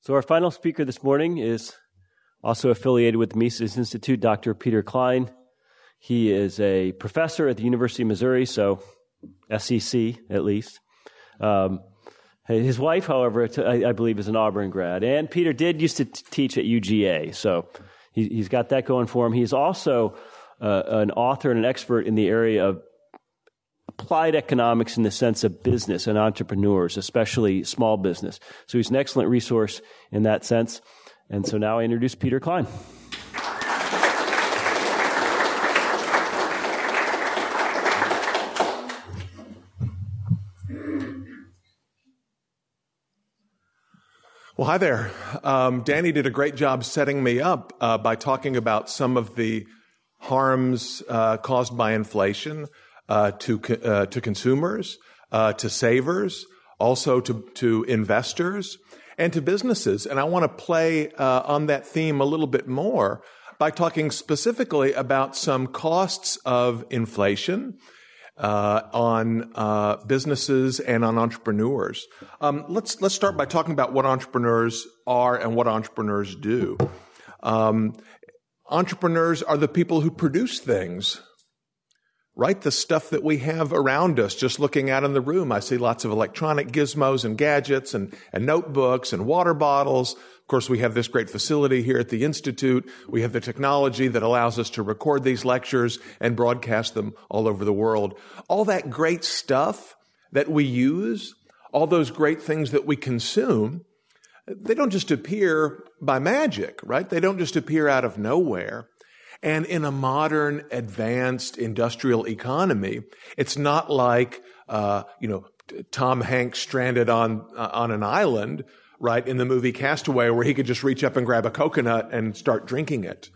So, our final speaker this morning is also affiliated with the Mises Institute, Dr. Peter Klein. He is a professor at the University of Missouri, so SEC at least. Um, his wife, however, I, believe, is an Auburn grad. And Peter did used to t- teach at UGA, so he, has got that going for him. He's also uh, an author and an expert in the area of applied economics in the sense of business and entrepreneurs, especially small business. So he's an excellent resource in that sense. And so now I introduce Peter Klein. Well, hi there. Um, Danny did a great job setting me up uh, by talking about some of the harms uh, caused by inflation uh, to uh, to consumers, uh, to savers, also to to investors, and to businesses. And I want to play uh, on that theme a little bit more by talking specifically about some costs of inflation. Uh, on uh, businesses and on entrepreneurs. Um, let's let's start by talking about what entrepreneurs are and what entrepreneurs do. Um, entrepreneurs are the people who produce things right? The stuff that we have around us, just looking out in the room, I see lots of electronic gizmos and gadgets and, and notebooks and water bottles. Of course, we have this great facility here at the Institute. We have the technology that allows us to record these lectures and broadcast them all over the world. All that great stuff that we use, all those great things that we consume, they don't just appear by magic, right? They don't just appear out of nowhere. And in a modern, advanced industrial economy, it's not like, uh, you know, Tom Hanks stranded on, uh, on an island, right, in the movie Castaway, where he could just reach up and grab a coconut and start drinking it.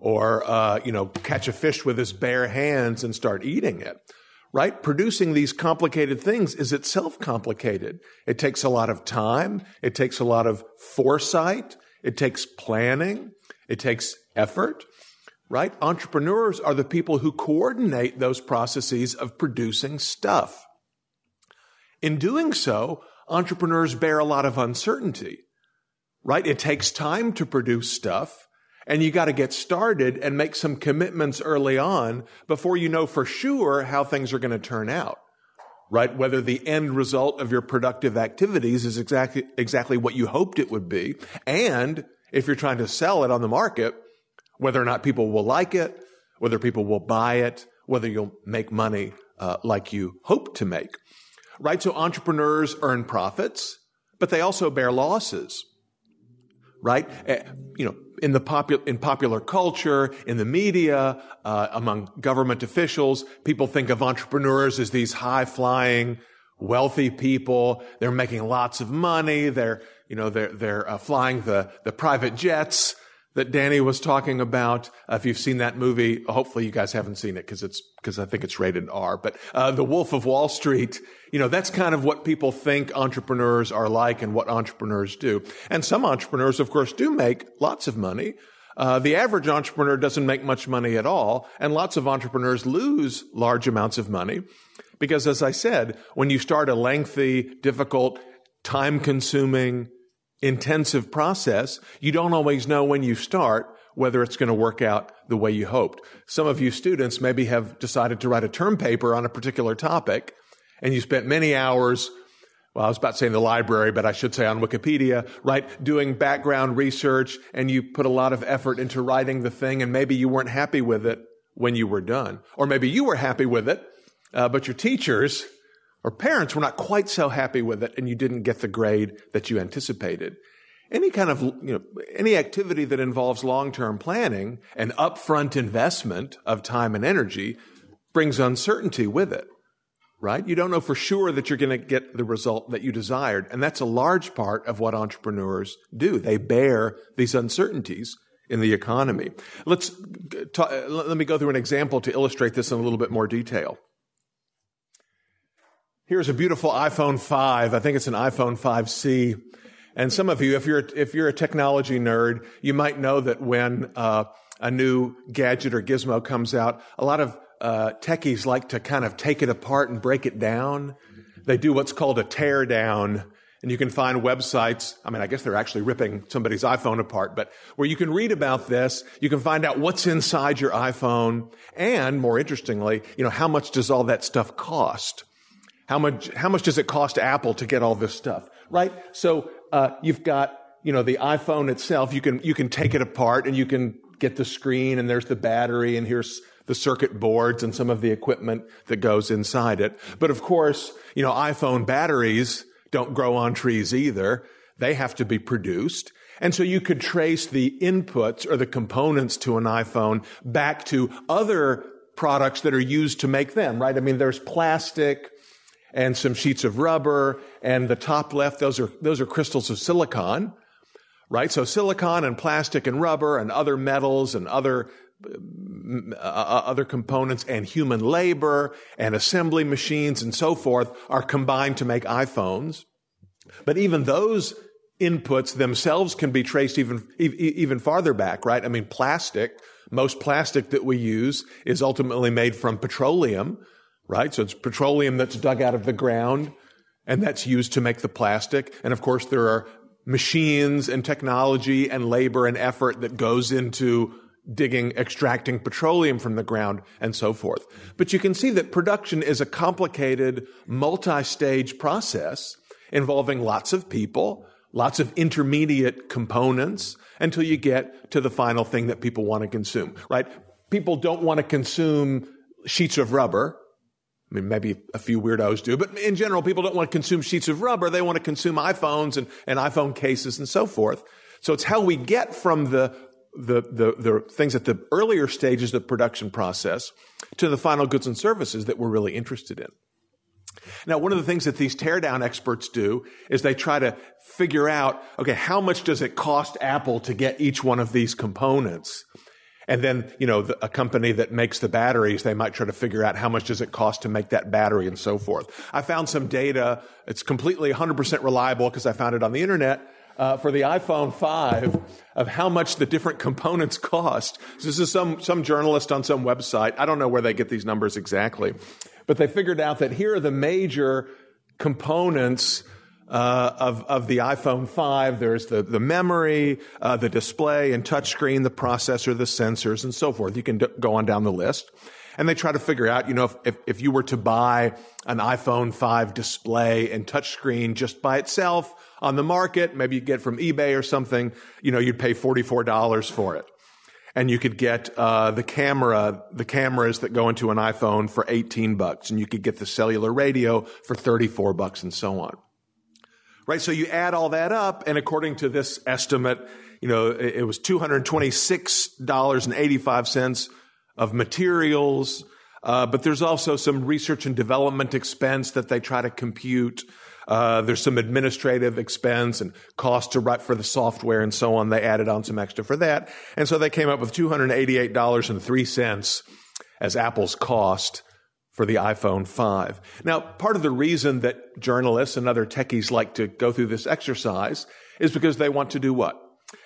Or, uh, you know, catch a fish with his bare hands and start eating it. Right? Producing these complicated things is itself complicated. It takes a lot of time. It takes a lot of foresight. It takes planning. It takes effort right? Entrepreneurs are the people who coordinate those processes of producing stuff. In doing so, entrepreneurs bear a lot of uncertainty, right? It takes time to produce stuff and you got to get started and make some commitments early on before you know for sure how things are going to turn out. Right? Whether the end result of your productive activities is exactly, exactly what you hoped it would be. And if you're trying to sell it on the market, whether or not people will like it, whether people will buy it, whether you'll make money uh, like you hope to make. Right? So entrepreneurs earn profits, but they also bear losses. Right? Uh, you know, in the popular, in popular culture, in the media, uh, among government officials, people think of entrepreneurs as these high flying, wealthy people. They're making lots of money. They're, you know, they're, they're uh, flying the, the private jets that Danny was talking about. Uh, if you've seen that movie, hopefully you guys haven't seen it because it's because I think it's rated R. But uh, The Wolf of Wall Street, you know, that's kind of what people think entrepreneurs are like and what entrepreneurs do. And some entrepreneurs, of course, do make lots of money. Uh, the average entrepreneur doesn't make much money at all, and lots of entrepreneurs lose large amounts of money because, as I said, when you start a lengthy, difficult, time-consuming intensive process. You don't always know when you start whether it's going to work out the way you hoped. Some of you students maybe have decided to write a term paper on a particular topic and you spent many hours well, I was about to say in the library, but I should say on Wikipedia, right? Doing background research and you put a lot of effort into writing the thing and maybe you weren't happy with it when you were done. Or maybe you were happy with it, uh, but your teachers or parents were not quite so happy with it and you didn't get the grade that you anticipated. Any kind of, you know, any activity that involves long-term planning and upfront investment of time and energy brings uncertainty with it, right? You don't know for sure that you're going to get the result that you desired. And that's a large part of what entrepreneurs do. They bear these uncertainties in the economy. Let's uh, talk, uh, let me go through an example to illustrate this in a little bit more detail. Here's a beautiful iPhone 5. I think it's an iPhone 5C. And some of you, if you're, if you're a technology nerd, you might know that when uh, a new gadget or gizmo comes out, a lot of uh, techies like to kind of take it apart and break it down. They do what's called a tear down. And you can find websites. I mean, I guess they're actually ripping somebody's iPhone apart, but where you can read about this, you can find out what's inside your iPhone. And more interestingly, you know, how much does all that stuff cost? How much, how much does it cost Apple to get all this stuff? Right? So, uh, you've got, you know, the iPhone itself. You can, you can take it apart and you can get the screen and there's the battery and here's the circuit boards and some of the equipment that goes inside it. But of course, you know, iPhone batteries don't grow on trees either. They have to be produced. And so you could trace the inputs or the components to an iPhone back to other products that are used to make them, right? I mean, there's plastic and some sheets of rubber and the top left, those are, those are crystals of silicon, right? So silicon and plastic and rubber and other metals and other uh, uh, other components and human labor and assembly machines and so forth are combined to make iPhones. But even those inputs themselves can be traced even, even farther back, right? I mean, plastic, most plastic that we use is ultimately made from petroleum, right? So it's petroleum that's dug out of the ground and that's used to make the plastic. And of course, there are machines and technology and labor and effort that goes into digging, extracting petroleum from the ground, and so forth. But you can see that production is a complicated, multi-stage process involving lots of people, lots of intermediate components, until you get to the final thing that people want to consume, right? People don't want to consume sheets of rubber. I mean, maybe a few weirdos do, but in general, people don't want to consume sheets of rubber. They want to consume iPhones and, and iPhone cases and so forth. So it's how we get from the the, the, the things at the earlier stages of the production process to the final goods and services that we're really interested in. Now, one of the things that these teardown experts do is they try to figure out, okay, how much does it cost Apple to get each one of these components? And then, you know, the, a company that makes the batteries, they might try to figure out how much does it cost to make that battery and so forth. I found some data. It's completely 100% reliable because I found it on the internet uh, for the iPhone 5 of how much the different components cost. So this is some, some journalist on some website. I don't know where they get these numbers exactly, but they figured out that here are the major components uh, of, of the iPhone 5. There's the, the memory, uh, the display and touchscreen, the processor, the sensors, and so forth. You can d- go on down the list. And they try to figure out, you know, if, if, if you were to buy an iPhone 5 display and touchscreen just by itself, on the market, maybe you get from eBay or something, you know, you'd pay $44 for it. And you could get uh, the camera, the cameras that go into an iPhone for 18 bucks, and you could get the cellular radio for 34 bucks, and so on. Right, so you add all that up, and according to this estimate, you know, it, was $226.85 of materials, uh, but there's also some research and development expense that they try to compute. Uh, there's some administrative expense and cost to write for the software and so on. They added on some extra for that. And so they came up with $288.03 as Apple's cost for the iPhone 5. Now, part of the reason that journalists and other techies like to go through this exercise is because they want to do what?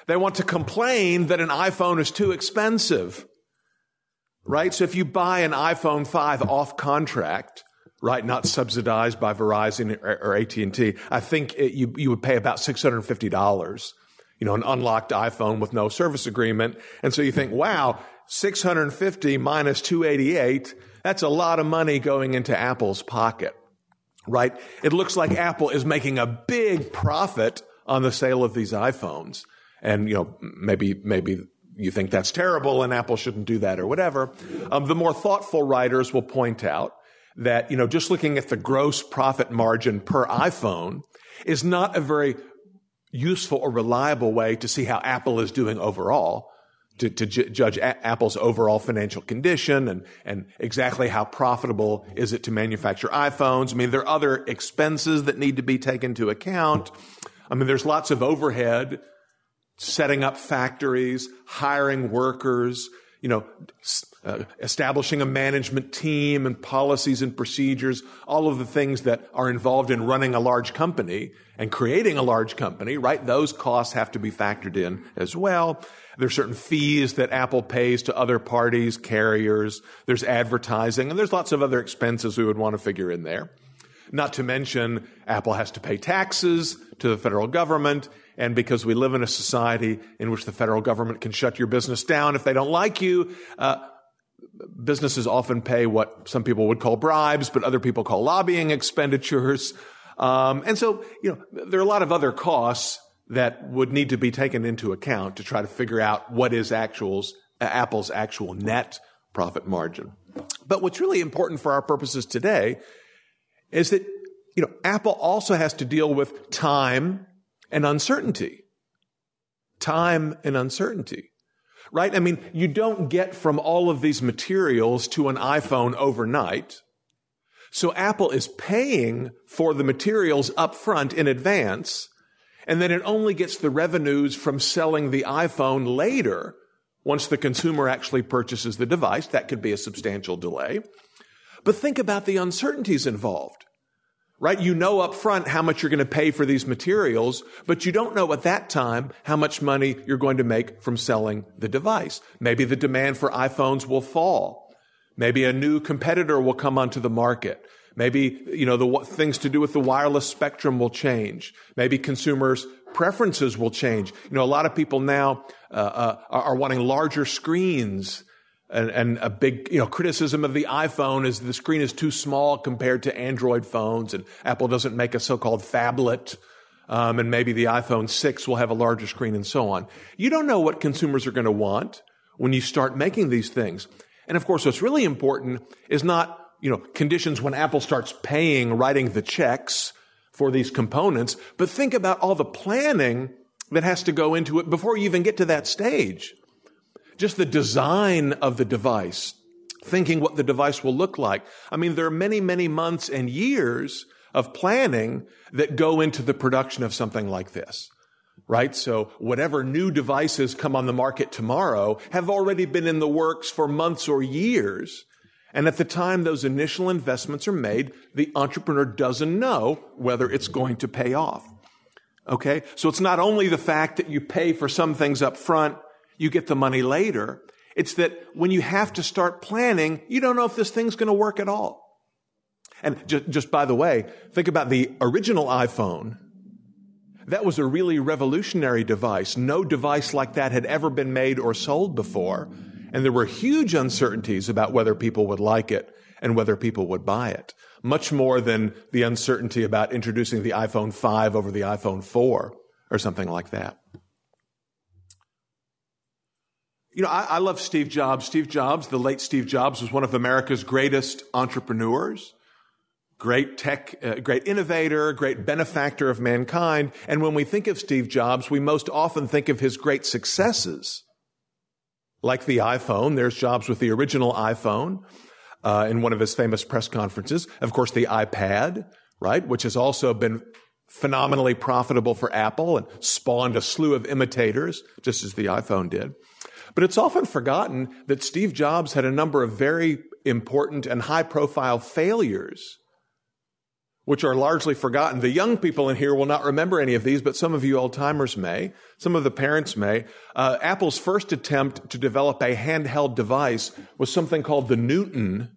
They want to complain that an iPhone is too expensive. Right? So if you buy an iPhone 5 off contract, right? Not subsidized by Verizon or, or AT&T. I think it, you, you would pay about $650, you know, an unlocked iPhone with no service agreement. And so you think, wow, 650 minus 288, that's a lot of money going into Apple's pocket, right? It looks like Apple is making a big profit on the sale of these iPhones. And, you know, maybe, maybe you think that's terrible and Apple shouldn't do that or whatever. Um, the more thoughtful writers will point out that, you know, just looking at the gross profit margin per iPhone is not a very useful or reliable way to see how Apple is doing overall. To, to ju- judge a- Apple's overall financial condition and, and exactly how profitable is it to manufacture iPhones. I mean, there are other expenses that need to be taken into account. I mean, there's lots of overhead, setting up factories, hiring workers, you know, uh, establishing a management team and policies and procedures, all of the things that are involved in running a large company and creating a large company, right? Those costs have to be factored in as well. There's certain fees that Apple pays to other parties, carriers. There's advertising, and there's lots of other expenses we would want to figure in there. Not to mention, Apple has to pay taxes to the federal government. And because we live in a society in which the federal government can shut your business down if they don't like you, uh, businesses often pay what some people would call bribes, but other people call lobbying expenditures. Um, and so, you know, there are a lot of other costs that would need to be taken into account to try to figure out what is actuals, Apple's actual net profit margin. But what's really important for our purposes today is that, you know, Apple also has to deal with time and uncertainty. Time and uncertainty. Right? I mean, you don't get from all of these materials to an iPhone overnight. So Apple is paying for the materials up front in advance, and then it only gets the revenues from selling the iPhone later once the consumer actually purchases the device. That could be a substantial delay. But think about the uncertainties involved right? You know up front how much you're going to pay for these materials, but you don't know at that time how much money you're going to make from selling the device. Maybe the demand for iPhones will fall. Maybe a new competitor will come onto the market. Maybe, you know, the things to do with the wireless spectrum will change. Maybe consumers' preferences will change. You know, a lot of people now uh, uh, are wanting larger screens and, and, a big, you know, criticism of the iPhone is the screen is too small compared to Android phones, and Apple doesn't make a so-called phablet, um, and maybe the iPhone 6 will have a larger screen and so on. You don't know what consumers are going to want when you start making these things. And of course, what's really important is not, you know, conditions when Apple starts paying, writing the checks for these components, but think about all the planning that has to go into it before you even get to that stage just the design of the device, thinking what the device will look like. I mean, there are many, many months and years of planning that go into the production of something like this. Right? So whatever new devices come on the market tomorrow have already been in the works for months or years. And at the time those initial investments are made, the entrepreneur doesn't know whether it's going to pay off. Okay? So it's not only the fact that you pay for some things up front you get the money later. It's that when you have to start planning, you don't know if this thing's going to work at all. And just, just by the way, think about the original iPhone. That was a really revolutionary device. No device like that had ever been made or sold before. And there were huge uncertainties about whether people would like it and whether people would buy it. Much more than the uncertainty about introducing the iPhone 5 over the iPhone 4 or something like that. You know, I, I, love Steve Jobs. Steve Jobs, the late Steve Jobs, was one of America's greatest entrepreneurs, great tech, uh, great innovator, great benefactor of mankind. And when we think of Steve Jobs, we most often think of his great successes. Like the iPhone, there's Jobs with the original iPhone uh, in one of his famous press conferences. Of course, the iPad, right, which has also been phenomenally profitable for Apple and spawned a slew of imitators, just as the iPhone did. But it's often forgotten that Steve Jobs had a number of very important and high profile failures, which are largely forgotten. The young people in here will not remember any of these, but some of you old timers may. Some of the parents may. Uh, Apple's first attempt to develop a handheld device was something called the Newton,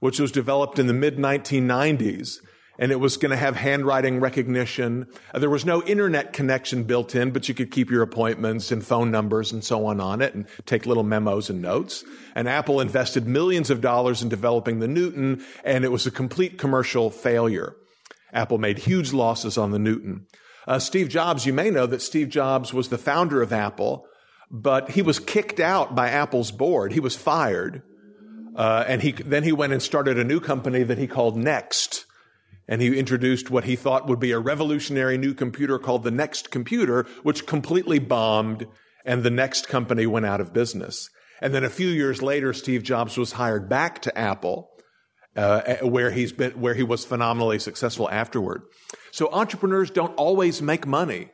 which was developed in the mid 1990s and it was going to have handwriting recognition. Uh, there was no internet connection built in, but you could keep your appointments and phone numbers and so on on it and take little memos and notes. And Apple invested millions of dollars in developing the Newton, and it was a complete commercial failure. Apple made huge losses on the Newton. Uh, Steve Jobs, you may know that Steve Jobs was the founder of Apple, but he was kicked out by Apple's board. He was fired. Uh, and he, then he went and started a new company that he called Next and he introduced what he thought would be a revolutionary new computer called the Next Computer, which completely bombed, and the Next company went out of business. And then a few years later, Steve Jobs was hired back to Apple, uh, where he's been, where he was phenomenally successful afterward. So entrepreneurs don't always make money.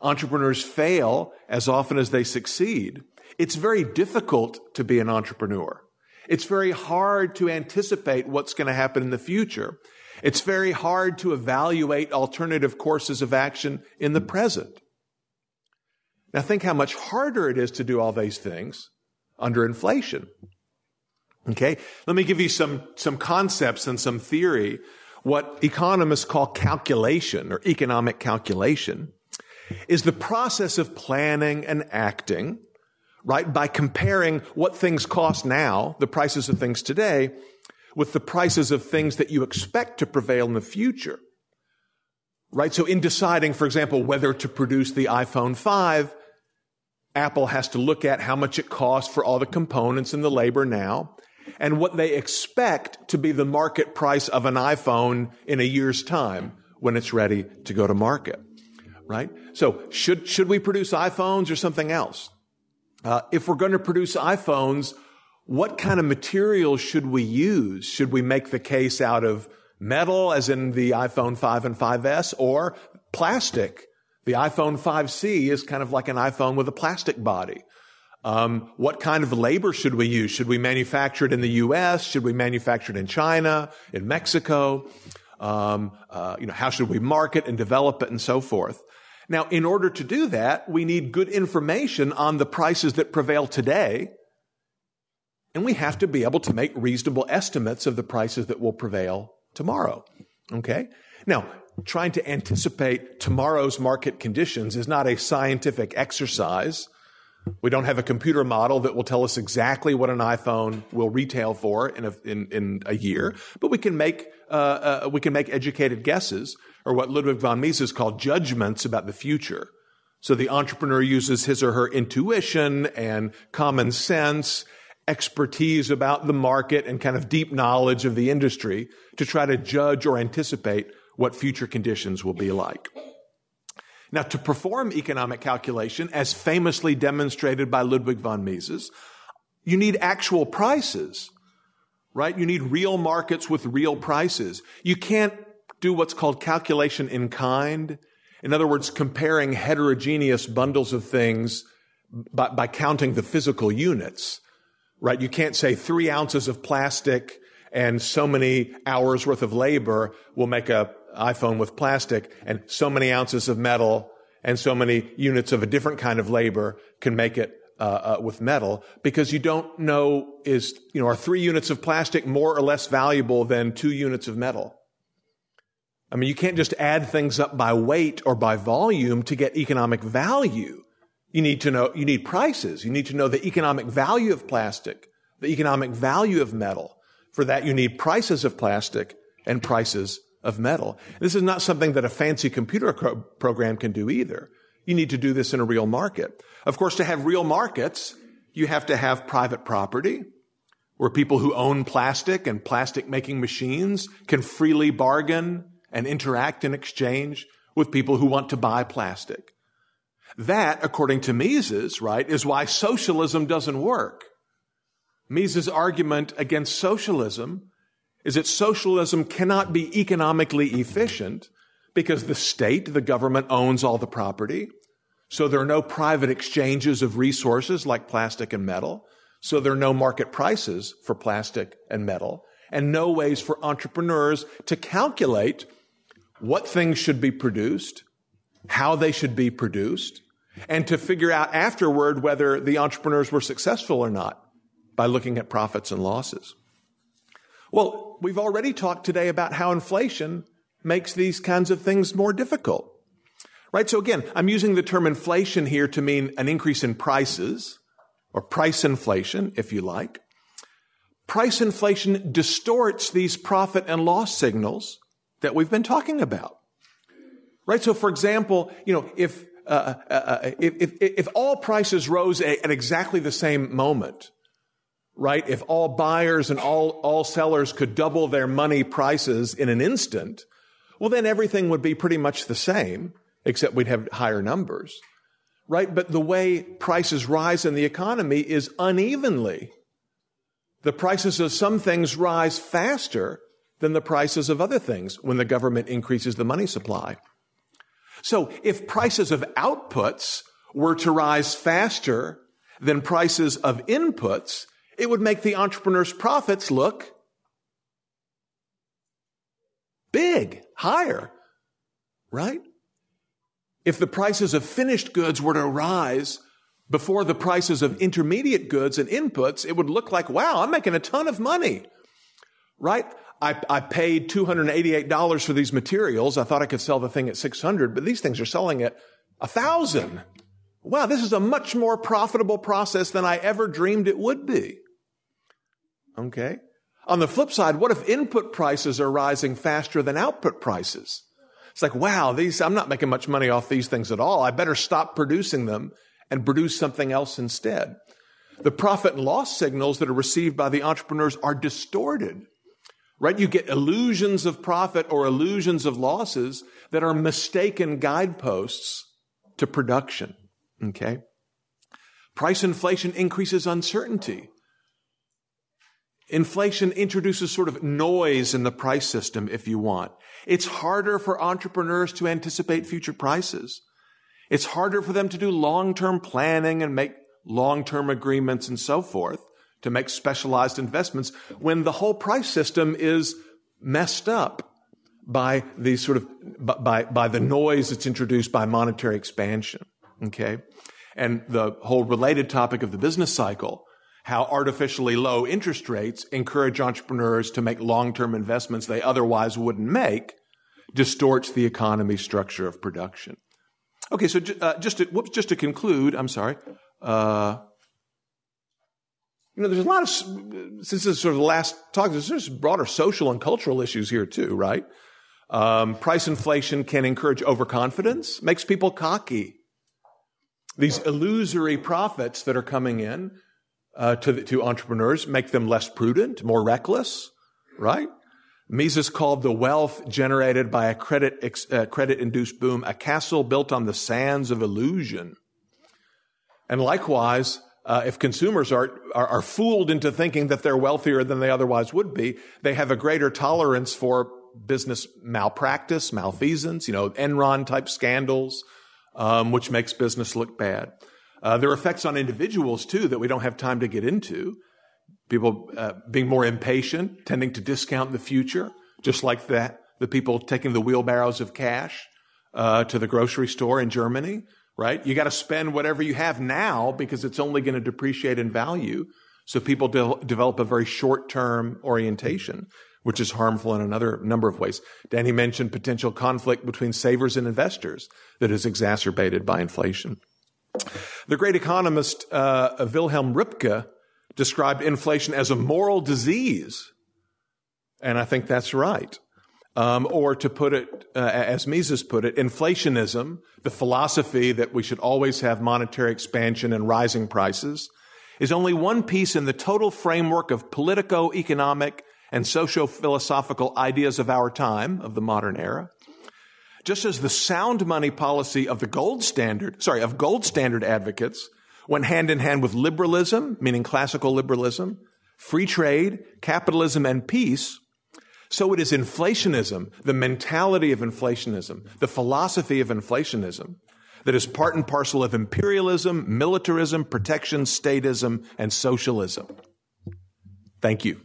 Entrepreneurs fail as often as they succeed. It's very difficult to be an entrepreneur. It's very hard to anticipate what's going to happen in the future. It's very hard to evaluate alternative courses of action in the present. Now think how much harder it is to do all these things under inflation. Okay? Let me give you some, some concepts and some theory. what economists call calculation or economic calculation is the process of planning and acting, right, by comparing what things cost now, the prices of things today, with the prices of things that you expect to prevail in the future. Right? So in deciding, for example, whether to produce the iPhone 5, Apple has to look at how much it costs for all the components and the labor now and what they expect to be the market price of an iPhone in a year's time when it's ready to go to market. Right? So should, should we produce iPhones or something else? Uh, if we're going to produce iPhones, what kind of materials should we use? Should we make the case out of metal, as in the iPhone 5 and 5S, or plastic? The iPhone 5C is kind of like an iPhone with a plastic body. Um, what kind of labor should we use? Should we manufacture it in the U.S.? Should we manufacture it in China, in Mexico? Um, uh, you know, how should we market and develop it, and so forth? Now, in order to do that, we need good information on the prices that prevail today and we have to be able to make reasonable estimates of the prices that will prevail tomorrow. Okay? Now, trying to anticipate tomorrow's market conditions is not a scientific exercise. We don't have a computer model that will tell us exactly what an iPhone will retail for in a, in, in a year, but we can make uh, uh, we can make educated guesses, or what Ludwig von Mises called judgments about the future. So the entrepreneur uses his or her intuition and common sense expertise about the market and kind of deep knowledge of the industry to try to judge or anticipate what future conditions will be like. Now, to perform economic calculation, as famously demonstrated by Ludwig von Mises, you need actual prices, right? You need real markets with real prices. You can't do what's called calculation in kind. In other words, comparing heterogeneous bundles of things by, by counting the physical units right? You can't say three ounces of plastic and so many hours worth of labor will make a iPhone with plastic and so many ounces of metal and so many units of a different kind of labor can make it uh, uh, with metal because you don't know is you know are three units of plastic more or less valuable than two units of metal i mean you can't just add things up by weight or by volume to get economic value you need to know, you need prices. You need to know the economic value of plastic, the economic value of metal. For that, you need prices of plastic and prices of metal. This is not something that a fancy computer program can do either. You need to do this in a real market. Of course, to have real markets, you have to have private property where people who own plastic and plastic making machines can freely bargain and interact in exchange with people who want to buy plastic. That, according to Mises, right, is why socialism doesn't work. Mises' argument against socialism is that socialism cannot be economically efficient because the state, the government owns all the property. So there are no private exchanges of resources like plastic and metal. So there are no market prices for plastic and metal and no ways for entrepreneurs to calculate what things should be produced how they should be produced, and to figure out afterward whether the entrepreneurs were successful or not by looking at profits and losses. Well, we've already talked today about how inflation makes these kinds of things more difficult. Right? So again, I'm using the term inflation here to mean an increase in prices, or price inflation, if you like. Price inflation distorts these profit and loss signals that we've been talking about. Right? So for example, you know, if, uh, uh, uh, if, if, if, all prices rose at, at exactly the same moment, right? If all buyers and all, all sellers could double their money prices in an instant, well, then everything would be pretty much the same, except we'd have higher numbers, right? But the way prices rise in the economy is unevenly. The prices of some things rise faster than the prices of other things when the government increases the money supply. So if prices of outputs were to rise faster than prices of inputs, it would make the entrepreneur's profits look big, higher, right? If the prices of finished goods were to rise before the prices of intermediate goods and inputs, it would look like, wow, I'm making a ton of money, right? I, I paid $288 for these materials. I thought I could sell the thing at 600, but these things are selling at a thousand. Wow, this is a much more profitable process than I ever dreamed it would be. Okay. On the flip side, what if input prices are rising faster than output prices? It's like, wow, these, I'm not making much money off these things at all. I better stop producing them and produce something else instead. The profit and loss signals that are received by the entrepreneurs are distorted right? You get illusions of profit or illusions of losses that are mistaken guideposts to production. Okay. Price inflation increases uncertainty. Inflation introduces sort of noise in the price system, if you want. It's harder for entrepreneurs to anticipate future prices. It's harder for them to do long-term planning and make long-term agreements and so forth to make specialized investments when the whole price system is messed up by the sort of by by the noise that's introduced by monetary expansion okay? And the whole related topic of the business cycle how artificially low interest rates encourage entrepreneurs to make long-term investments they otherwise wouldn't make distorts the economy structure of production. Okay so uh, just to, whoops, just to conclude i'm sorry uh, you know, there's a lot of, since this is sort of the last talk, there's broader social and cultural issues here too, right? Um, price inflation can encourage overconfidence, makes people cocky. These illusory profits that are coming in uh, to, the, to entrepreneurs make them less prudent, more reckless, right? Mises called the wealth generated by a credit, uh, credit induced boom a castle built on the sands of illusion. And likewise, uh, if consumers are, are, are fooled into thinking that they're wealthier than they otherwise would be, they have a greater tolerance for business malpractice, malfeasance, you know, Enron type scandals, um, which makes business look bad. Uh, there are effects on individuals too that we don't have time to get into. People uh, being more impatient, tending to discount the future, just like that. The people taking the wheelbarrows of cash uh, to the grocery store in Germany right? You got to spend whatever you have now because it's only going to depreciate in value. So people de- develop a very short term orientation, which is harmful in another number of ways. Danny mentioned potential conflict between savers and investors that is exacerbated by inflation. The great economist uh, Wilhelm Röpke described inflation as a moral disease. And I think that's right. Um, or to put it, uh, as Mises put it, inflationism, the philosophy that we should always have monetary expansion and rising prices, is only one piece in the total framework of politico economic and socio philosophical ideas of our time, of the modern era. Just as the sound money policy of the gold standard, sorry, of gold standard advocates went hand in hand with liberalism, meaning classical liberalism, free trade, capitalism, and peace, so it is inflationism, the mentality of inflationism, the philosophy of inflationism that is part and parcel of imperialism, militarism, protection, statism, and socialism. Thank you.